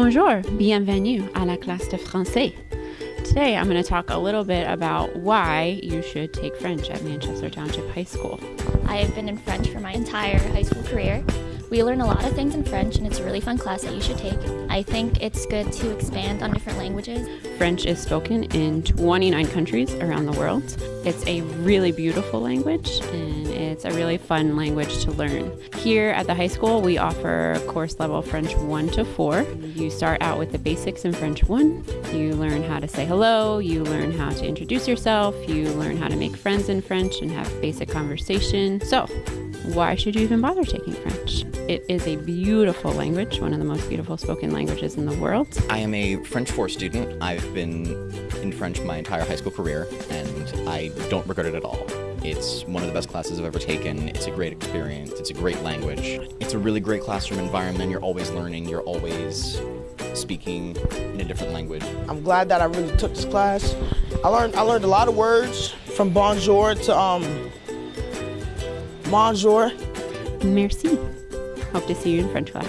Bonjour, bienvenue à la classe de français. Today I'm going to talk a little bit about why you should take French at Manchester Township High School. I have been in French for my entire high school career. We learn a lot of things in French, and it's a really fun class that you should take. I think it's good to expand on different languages. French is spoken in 29 countries around the world. It's a really beautiful language and it's a really fun language to learn. Here at the high school, we offer course level French 1 to 4. You start out with the basics in French 1. You learn how to say hello, you learn how to introduce yourself, you learn how to make friends in French and have basic conversation. So, why should you even bother taking French? It is a beautiful language, one of the most beautiful spoken languages in the world. I am a French 4 student. I've been in French my entire high school career, and I don't regret it at all. It's one of the best classes I've ever taken. It's a great experience. It's a great language. It's a really great classroom environment. You're always learning. You're always speaking in a different language. I'm glad that I really took this class. I learned I learned a lot of words from bonjour to um bonjour. Merci. Hope to see you in French class.